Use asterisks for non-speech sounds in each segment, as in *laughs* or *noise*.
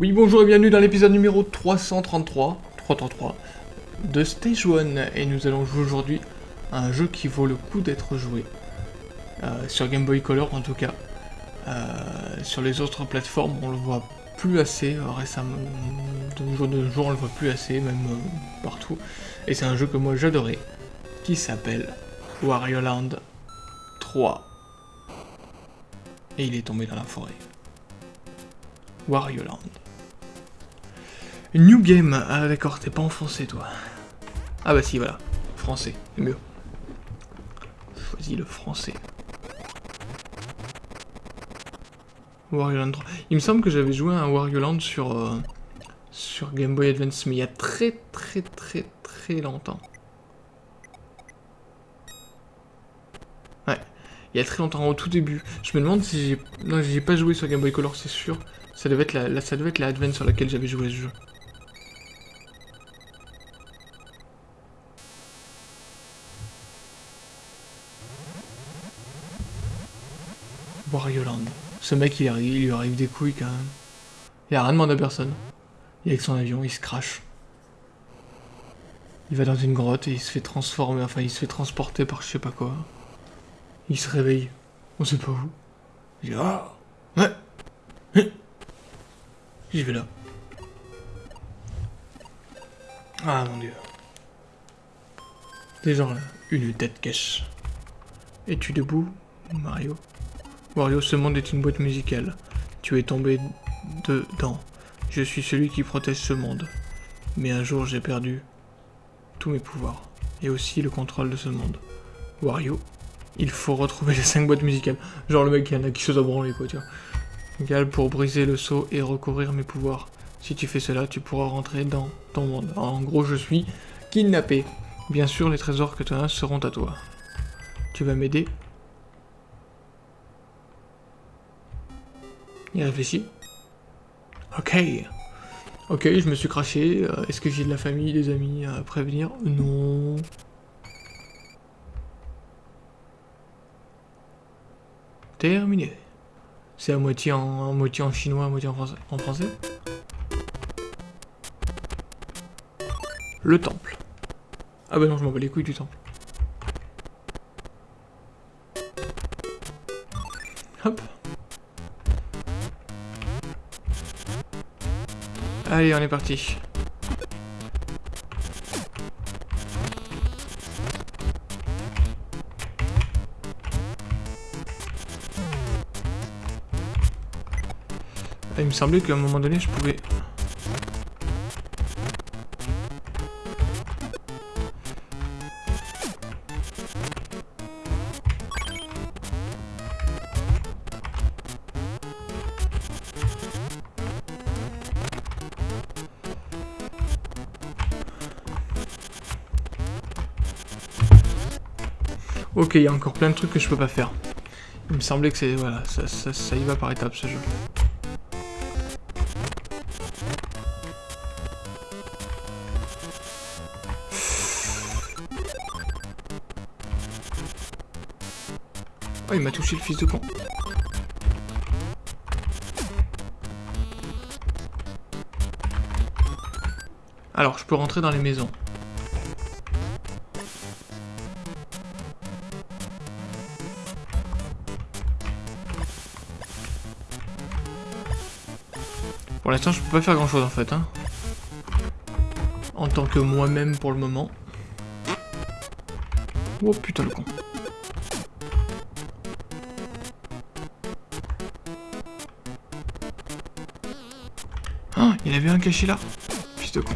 Oui, bonjour et bienvenue dans l'épisode numéro 333, 333 de Stage 1. Et nous allons jouer aujourd'hui à un jeu qui vaut le coup d'être joué. Euh, sur Game Boy Color en tout cas. Euh, sur les autres plateformes, on le voit plus assez euh, récemment. De jour de jour, on le voit plus assez, même partout. Et c'est un jeu que moi j'adorais, qui s'appelle Wario Land 3. Et il est tombé dans la forêt. Wario Land. New Game. Ah d'accord, t'es pas en français toi. Ah bah si, voilà. Français, c'est mieux. Choisis le français. Wario Land 3. Il me semble que j'avais joué à un Wario Land sur, euh, sur Game Boy Advance, mais il y a très très très très longtemps. Ouais, il y a très longtemps, au tout début. Je me demande si j'ai... Non, j'ai pas joué sur Game Boy Color, c'est sûr. Ça devait être la, ça devait être la Advance sur laquelle j'avais joué ce jeu. Wario Land. Ce mec, il, arrive, il lui arrive des couilles quand même. Il a rien demandé à personne. Il est avec son avion, il se crache. Il va dans une grotte et il se fait transformer, enfin il se fait transporter par je sais pas quoi. Il se réveille. On sait pas où. Il dit Ah Ouais Hein J'y vais là. Ah mon dieu. Des gens là. Une tête cache. Es-tu debout, Mario? Wario, ce monde est une boîte musicale. Tu es tombé dedans. Je suis celui qui protège ce monde. Mais un jour, j'ai perdu tous mes pouvoirs. Et aussi le contrôle de ce monde. Wario, il faut retrouver les 5 boîtes musicales. Genre le mec qui en a qui se branler, quoi, tu vois. Égal pour briser le seau et recouvrir mes pouvoirs. Si tu fais cela, tu pourras rentrer dans ton monde. En gros, je suis kidnappé. Bien sûr, les trésors que tu as seront à toi. Tu vas m'aider Il réfléchit. Ok. Ok, je me suis craché. Euh, Est-ce que j'ai de la famille, des amis à prévenir? Non. Terminé. C'est à moitié en, moitié en chinois, à moitié en français. En français Le temple. Ah bah non, je m'en bats les couilles du temple. Allez, on est parti. Ah, Il me semblait qu'à un moment donné, je pouvais... Ok, il y a encore plein de trucs que je peux pas faire. Il me semblait que c'est... Voilà, ça, ça, ça y va par étapes, ce jeu. Oh, il m'a touché le fils de con. Alors, je peux rentrer dans les maisons. Pour l'instant, je peux pas faire grand chose en fait. Hein. En tant que moi-même pour le moment. Oh putain le con. Ah, il avait un caché là? Fils de con.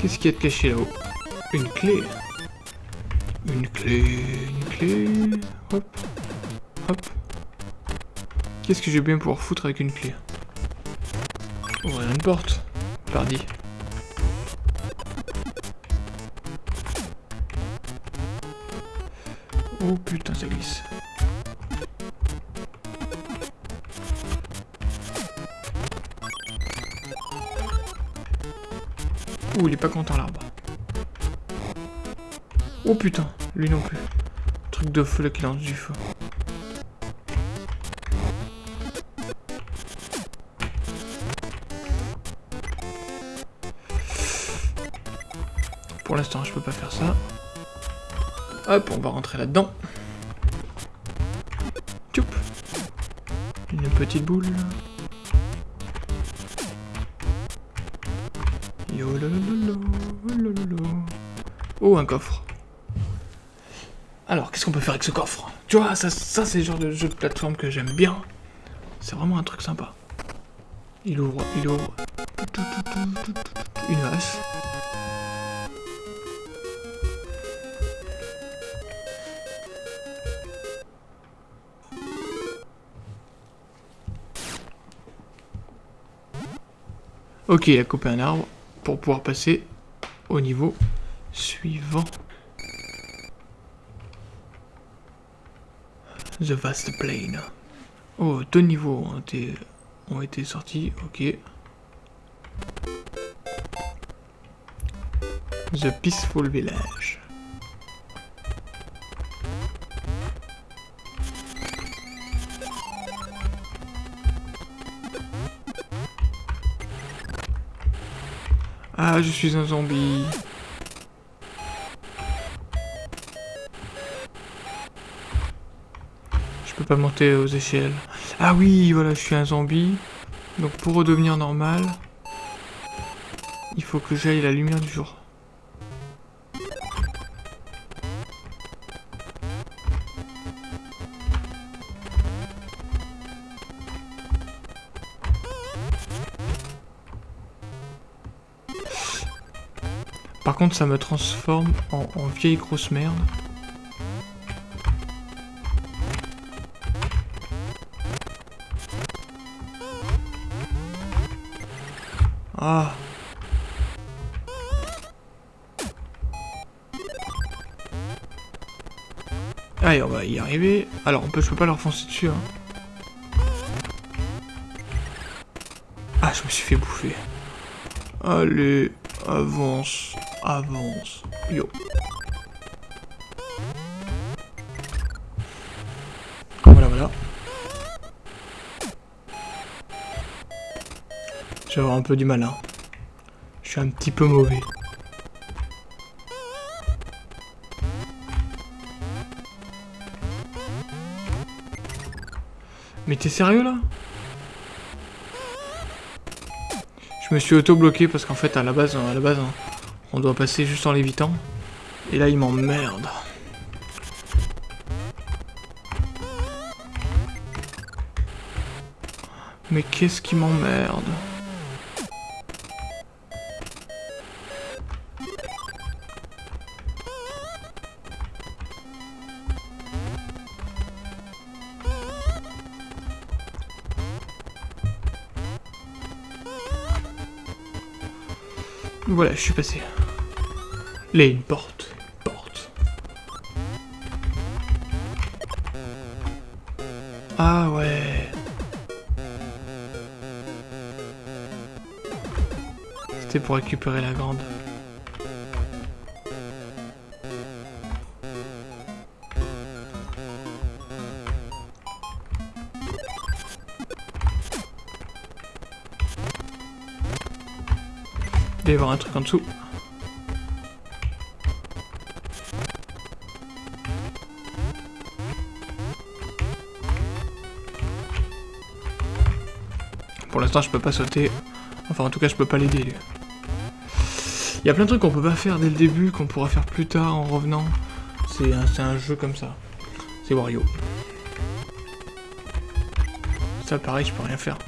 Qu'est-ce qu'il y a de caché là-haut Une clé. Une clé, une clé. Hop. Hop. Qu'est-ce que je vais bien pouvoir foutre avec une clé Ouvrir une porte. Pardi. Oh putain, ça glisse. Il est pas content l'arbre. Oh putain, lui non plus. Truc de feu là qui lance du feu. Pour l'instant, je peux pas faire ça. Hop, on va rentrer là-dedans. Une petite boule. Oh, un coffre. Alors, qu'est-ce qu'on peut faire avec ce coffre? Tu vois, ça, ça c'est le genre de jeu de plateforme que j'aime bien. C'est vraiment un truc sympa. Il ouvre, il ouvre. Une hache. Ok, il a coupé un arbre pour pouvoir passer au niveau suivant. The Vast Plain. Oh, deux niveaux ont été, ont été sortis, ok. The Peaceful Village. Ah, je suis un zombie. Monter aux échelles. Ah oui, voilà, je suis un zombie. Donc pour redevenir normal, il faut que j'aille la lumière du jour. Par contre, ça me transforme en, vieille grosse merde. Ah. Allez, on va y arriver. Alors, on peut, je peux pas leur foncer dessus. Hein. Ah, je me suis fait bouffer. Allez, avance avance. Yo. Je vais un peu du mal, hein. Je suis un petit peu mauvais. Mais t'es sérieux là? Je me suis auto-bloqué parce qu'en fait à la base, à la base, hein, on doit passer juste en l'évitant. Et là, il m'emmerde. Mais qu'est-ce qui m'emmerde? Voilà, je suis passé. Là, une porte. Une porte. Ah ouais. C'était pour récupérer la grande. Il doit y avoir un truc en dessous. Pour l'instant, je peux pas sauter. Enfin, en tout cas, je peux pas l'aider. Il y a plein de trucs qu'on peut pas faire dès le début, qu'on pourra faire plus tard en revenant. C'est un, un, jeu comme ça. C'est Wario. Ça, pareil, je peux rien faire.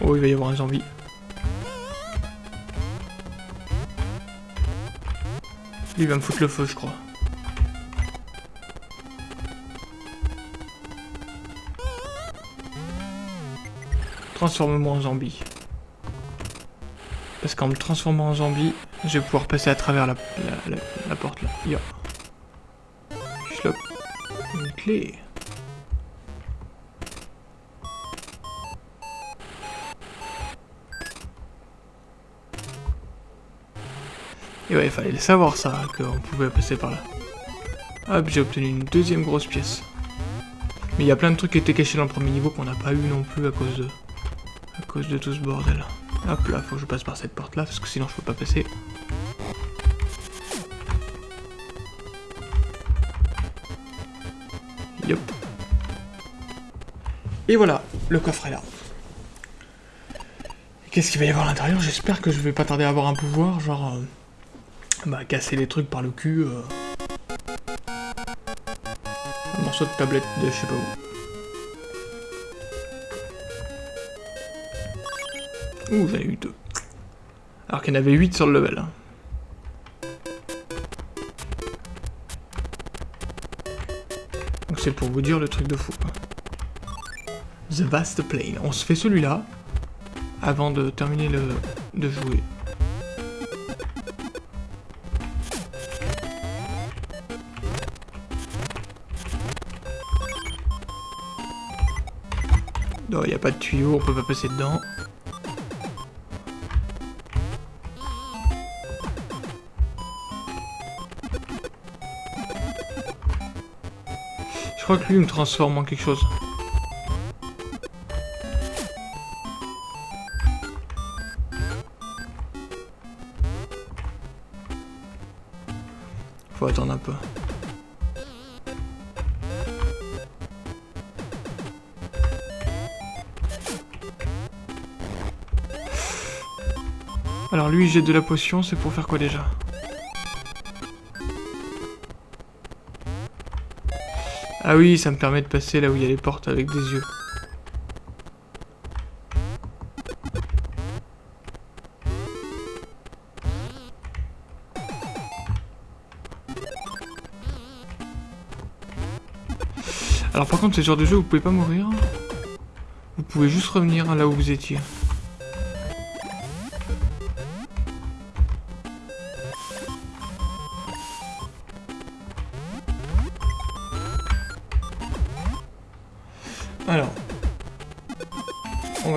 Oh, il va y avoir un zombie. Il va me foutre le feu, je crois. Transforme-moi en zombie. Parce qu'en me transformant en zombie, je vais pouvoir passer à travers la, la, porte là. Yo. Une clé. Et ouais, il fallait le savoir ça, qu'on pouvait passer par là. Hop, j'ai obtenu une deuxième grosse pièce. Mais il y a plein de trucs qui étaient cachés dans le premier niveau qu'on n'a pas eu non plus à cause de... à cause de tout ce bordel. Hop là, faut que je passe par cette porte là, parce que sinon je peux pas passer. Yop. Et voilà, le coffre est là. Qu'est-ce qu'il va y avoir à l'intérieur? J'espère que je vais pas tarder à avoir un pouvoir, genre... Euh, bah, casser les trucs par le cul. Euh. Un morceau de tablette de je sais pas où. Ouh, j'en ai eu deux. Alors qu'il y en avait 8 sur le level. Hein. Donc c'est pour vous dire le truc de fou. The Vast Plane. On se fait celui-là avant de terminer le, de jouer. Il n'y a pas de tuyau, on peut pas passer dedans. Je crois que lui me transforme en quelque chose. Faut attendre un peu. Alors lui, j'ai de la potion, c'est pour faire quoi déjà Ah oui, ça me permet de passer là où il y a les portes avec des yeux. Alors par contre, ce genre de jeu, vous pouvez pas mourir. Vous pouvez juste revenir là où vous étiez.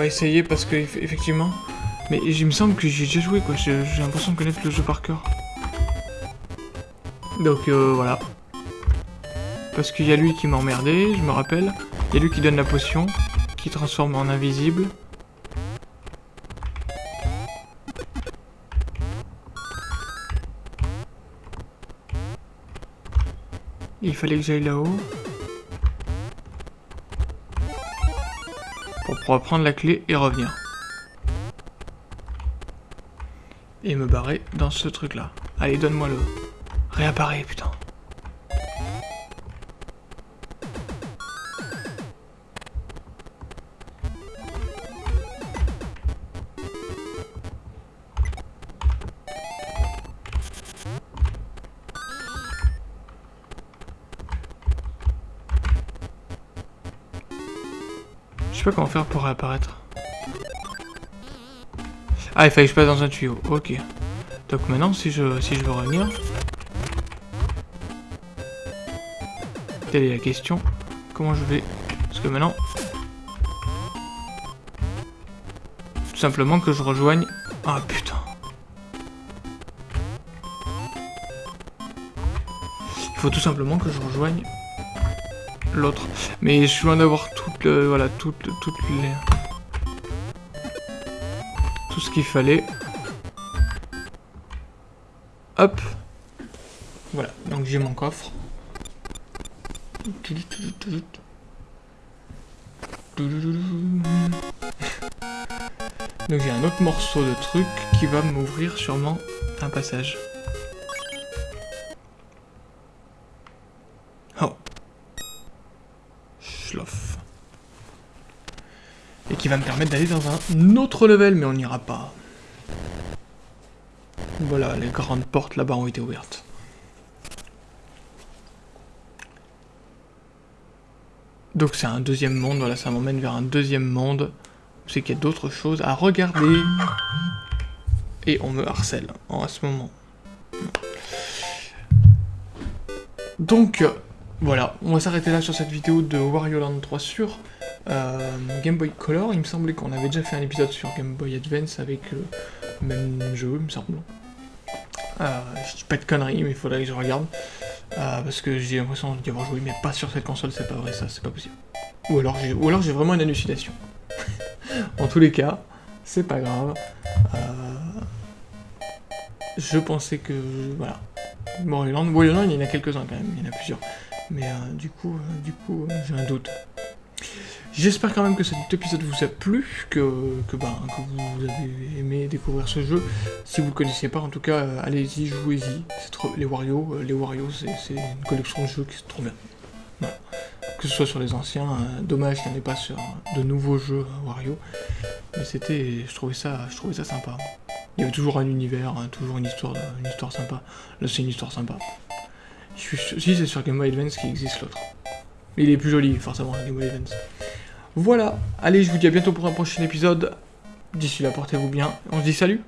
Essayer parce que, effectivement... Mais il me semble que j'ai déjà joué, quoi. J'ai l'impression de connaître le jeu par cœur. Donc, euh, voilà. Parce qu'il y a lui qui m'a emmerdé, je me rappelle. Il y a lui qui donne la potion, qui transforme en invisible. Il fallait que j'aille là-haut. Pour pouvoir prendre la clé et revenir. Et me barrer dans ce truc-là. Allez, donne-moi le... Réapparaît, putain. Sais pas comment faire pour réapparaître. Ah, il fallait que je passe dans un tuyau. Ok. Donc maintenant, si je, si je veux revenir... Telle est la question. Comment je vais... Parce que maintenant... Tout simplement que je rejoigne... Ah, putain. Il faut tout simplement que je rejoigne l'autre. Mais je suis loin d'avoir toutes le, voilà, toutes, toutes les... Tout ce qu'il fallait. Hop. Voilà, donc j'ai mon coffre. Donc j'ai un autre morceau de truc qui va m'ouvrir sûrement un passage. Va me permettre d'aller dans un autre level, mais on n'ira pas. Voilà, les grandes portes là-bas ont été ouvertes. Donc c'est un deuxième monde, voilà, ça m'emmène vers un deuxième monde. C'est qu'il y a d'autres choses à regarder. Et on me harcèle en à ce moment. Donc, voilà, on va s'arrêter là sur cette vidéo de Wario Land 3 sur euh, Game Boy Color. Il me semblait qu'on avait déjà fait un épisode sur Game Boy Advance avec le même jeu, il me semble. Euh, je dis pas de conneries, mais il faudrait que je regarde. Euh, parce que j'ai l'impression d'y avoir joué, mais pas sur cette console, c'est pas vrai, ça, c'est pas possible. Ou alors j'ai, vraiment une hallucination. *laughs* en tous les cas, c'est pas grave. Euh, je pensais que, voilà. Warriorland, il y en a quelques-uns quand même, il y en a plusieurs. Mais euh, du coup, du coup, j'ai un doute. J'espère quand même que cet épisode vous a plu, que, que, ben, que vous avez aimé découvrir ce jeu. Si vous ne le connaissiez pas, en tout cas, euh, allez-y, jouez-y. Les Wario, euh, les Wario, c'est une collection de jeux qui est trop bien. Que ce soit sur les anciens, euh, dommage qu'il n'y en ait pas sur de nouveaux jeux Wario. Mais c'était, je trouvais ça, je trouvais ça sympa. Il y avait toujours un univers, hein, toujours une histoire, une histoire sympa. Là, c'est une histoire sympa. Si c'est sur Game Boy Advance qui existe l'autre. Mais il est plus joli, forcément, Game Boy Advance. Voilà, allez, je vous dis à bientôt pour un prochain épisode. D'ici là, portez-vous bien. On se dit salut